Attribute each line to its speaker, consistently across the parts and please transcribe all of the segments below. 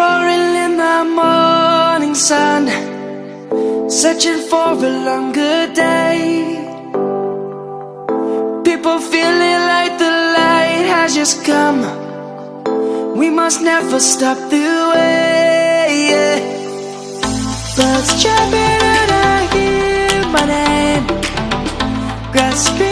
Speaker 1: roaring in the morning sun Searching for a longer day People feeling like the light has just come We must never stop the way yeah. Birds chirping and I hear my name Grasping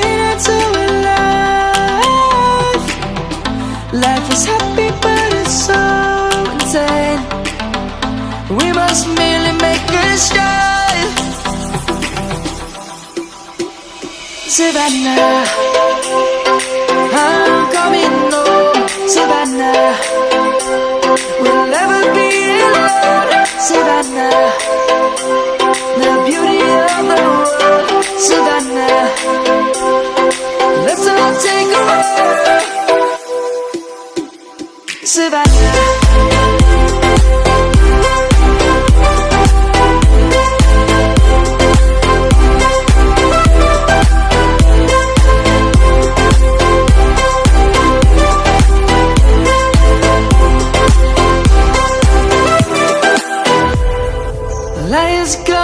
Speaker 1: Savannah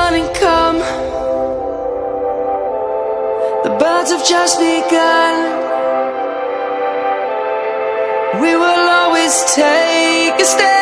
Speaker 1: morning come The birds have just begun We will always take a step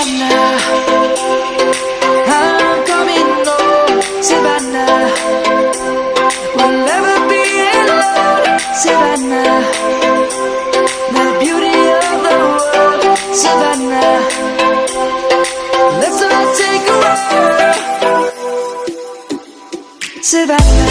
Speaker 1: Savannah, I'm coming home, We'll never be alone, The beauty of the world, Let's all take a walk, Savannah.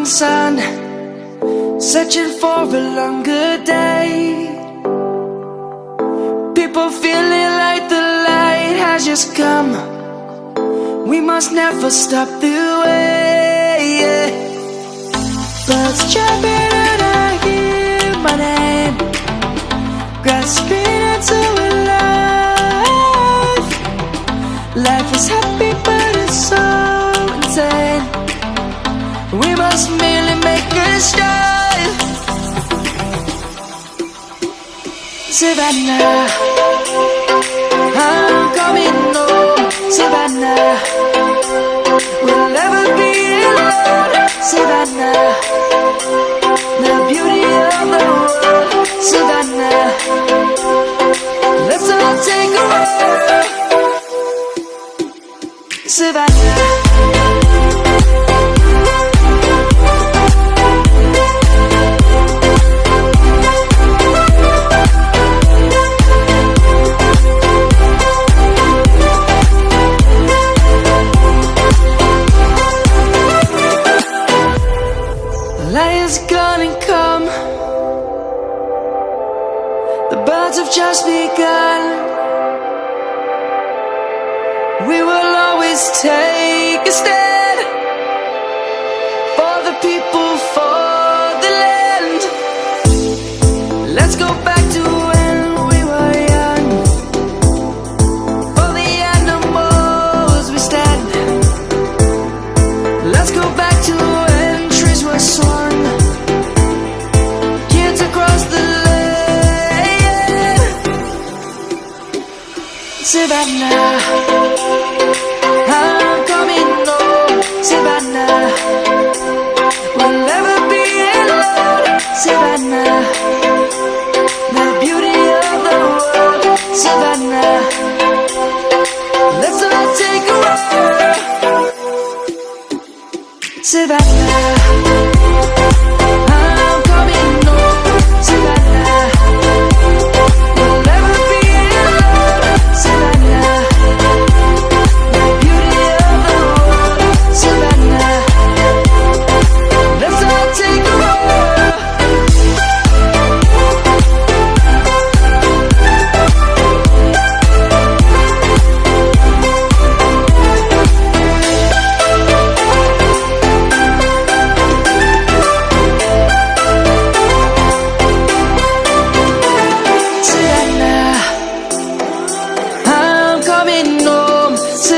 Speaker 1: morning sun Searching for a longer day People feeling like the light has just come We must never stop the way But. just merely make a start Savannah I'm coming home Savannah We'll never be alone Savannah The beauty of the world Savannah Let's all take a walk Savannah Birds have just begun. We will always take a stand for the people, for the land. Let's go back. Savannah, I'm coming home, Savannah. We'll never be alone, Savannah.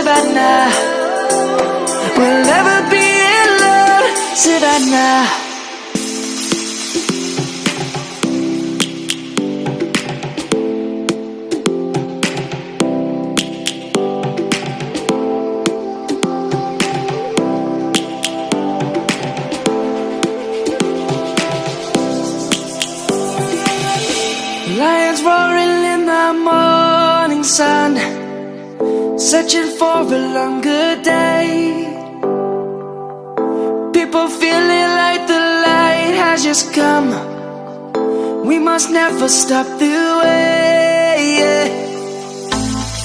Speaker 1: Savannah. We'll never be love, Savannah. Searching for a longer day People feeling like the light has just come We must never stop the way yeah.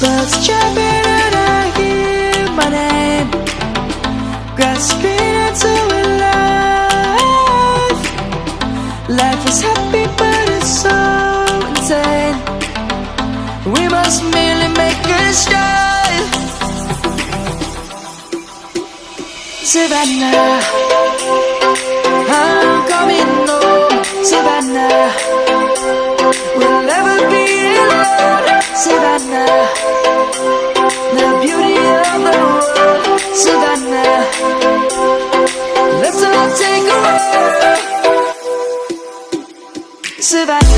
Speaker 1: Birds chirping and I hear my name Grasping into a life Life is happy but it's so insane We must merely make a start Savannah, I'm coming home, Savannah. We'll never be alone, Savannah. The beauty of the world, Savannah. Let's all take a walk, Savannah.